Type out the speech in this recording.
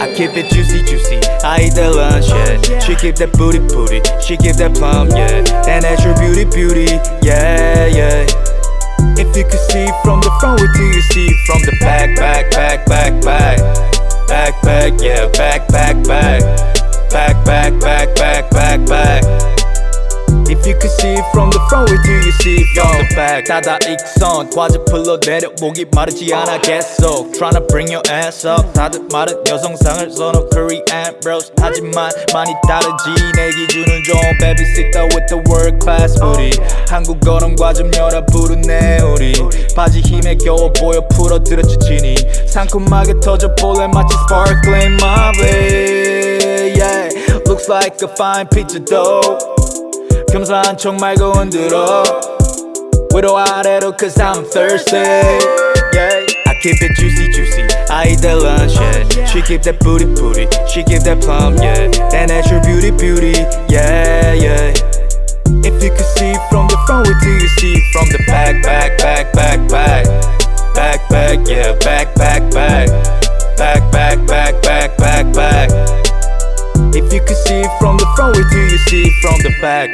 I keep it juicy juicy. I eat that lunch yeah. She keep that booty booty. She keep that plum yeah. And that's your beauty beauty yeah yeah. If you could see from the front what do you see? From the back back back back back. Back back yeah. Back back back Back. Back back back back back If you could see from the front what do you see from the back 닫아 익선 과즙 흘러내려 목이 마르지 않아 계속 Tryna bring your ass up 다들 마른 여성상을 선호 Korean bros 하지만 많이 다르지 내 기준은 좀 babysitter with the world class booty 한국어는 과즙 열어 부르네 우리 바지 힘에 겨워 보여 풀어들었지 진이 상큼하게 터져 볼래 마치 sparkling marble yeah Looks like a fine pizza dough 겸손한 척 말고 흔들어 위로 아래로 cause I'm thirsty yeah. I keep it juicy juicy I eat that lunch yeah She keep that booty booty She keep that plum yeah That natural beauty beauty yeah yeah If you could see from the front what do you see from the back back back back back Back back yeah back back back Back back back back back back If you could see from the front what do you see from the back